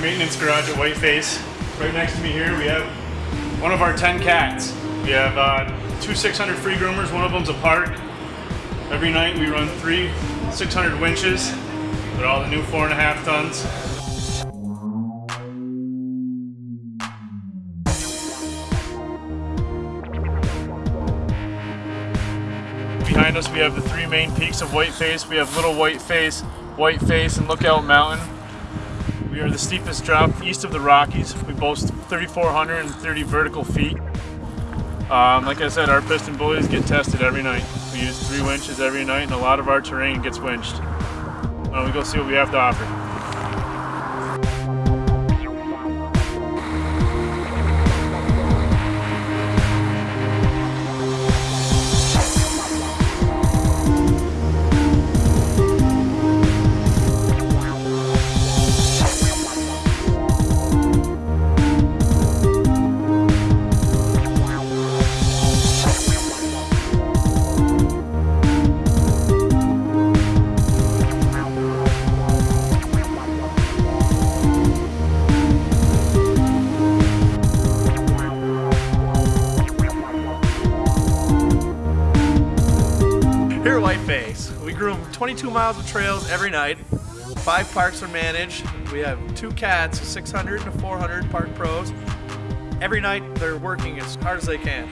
maintenance garage at Whiteface. Right next to me here, we have one of our 10 cats. We have uh, two 600 free groomers, one of them's a park. Every night we run three 600 winches with all the new four and a half tons. Behind us we have the three main peaks of Whiteface. We have Little Whiteface, Whiteface, and Lookout Mountain. We are the steepest drop east of the Rockies. We boast 3,430 vertical feet. Um, like I said, our PistenBullies get tested every night. We use three winches every night and a lot of our terrain gets winched. Don't we go see what we have to offer? Here at Whiteface, we groom 22 miles of trails every night. Five parks are managed. We have two cats, 600 to 400 park pros. Every night they're working as hard as they can.